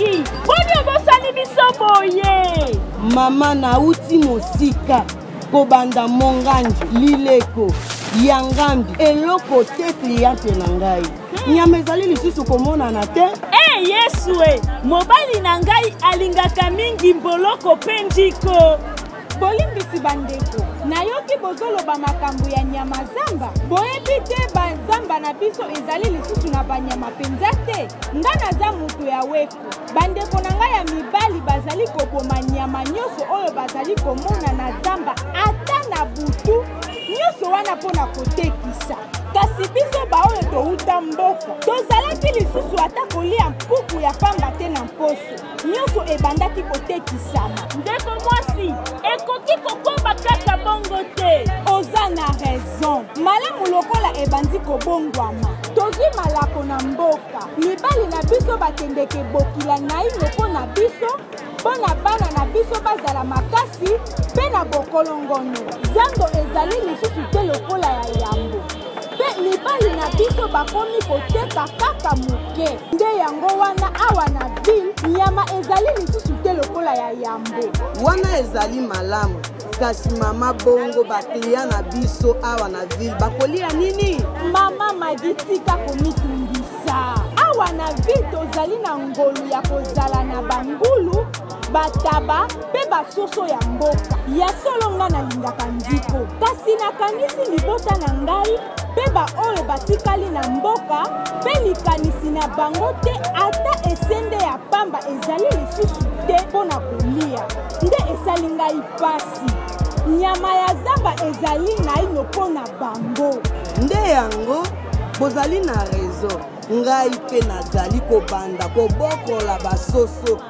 mingi boni obosani biso boye mama nauti mosika kobanda monganji lileko ya ngambi eloko te kliente na ngai hmm. nyama ezali lisusu komonana te e yesu e mobali na ngai alingaka mingi mboloko mpe njiko Bolimbisi ba ndeko, nayoki bozoloba makambo ya nyama zamba, boyebi te ba zamba na biso ezali lisusu na ba nyama penza te? Nga naza moto ya weko, ba ndeko na nga ya mibali bazali koboma nyama nyoso oyo bazali komona na zamba ata na butu, nyoso wana mpo na kotekisa. Kasi biso baoyo towuta mboka, tozalaki lisusu ata koliya mpuku ya pamba te na mposo. Nionso ebandaki kotekisama. Ndeko mwasi, ekoki kokoma kaka bongo te. Oza na raison. Malamu lokola ebandi kobongwama. Tozui malako na mboka. Mibali na biso bakendeke bokila naino po na biso, po na bana na biso bazala makasi pe na bokolongono. Zando ezali lisusu te lokola ya yambo. Mpe mibali na biso bakomi koteka kaka moke. Nde yango wana awa na ville, nyama ezali lisusu te lokola ya yambo. Wana ezali malamu. Kasi mama bongo ba clients na biso awa na ville bakolia nini? Mama Maggie tika komitungisa. Awa na ville tozali na ngolu ya kozala na ba ngulu. ba taba pe ba soso ya mboka. Ya solo nga na lingaka nziko kasi na kanisi libota na ngai pe ba oyo ba tikali na mboka pe likanisi na bango te ata esende ya pamba ezali lisusu te po na kolia nde esali ngai pasi nyama ya zamba ezali naino po na bango. Nde yango bozali na raison ngai pe nazali kobanda kobokola ba soso.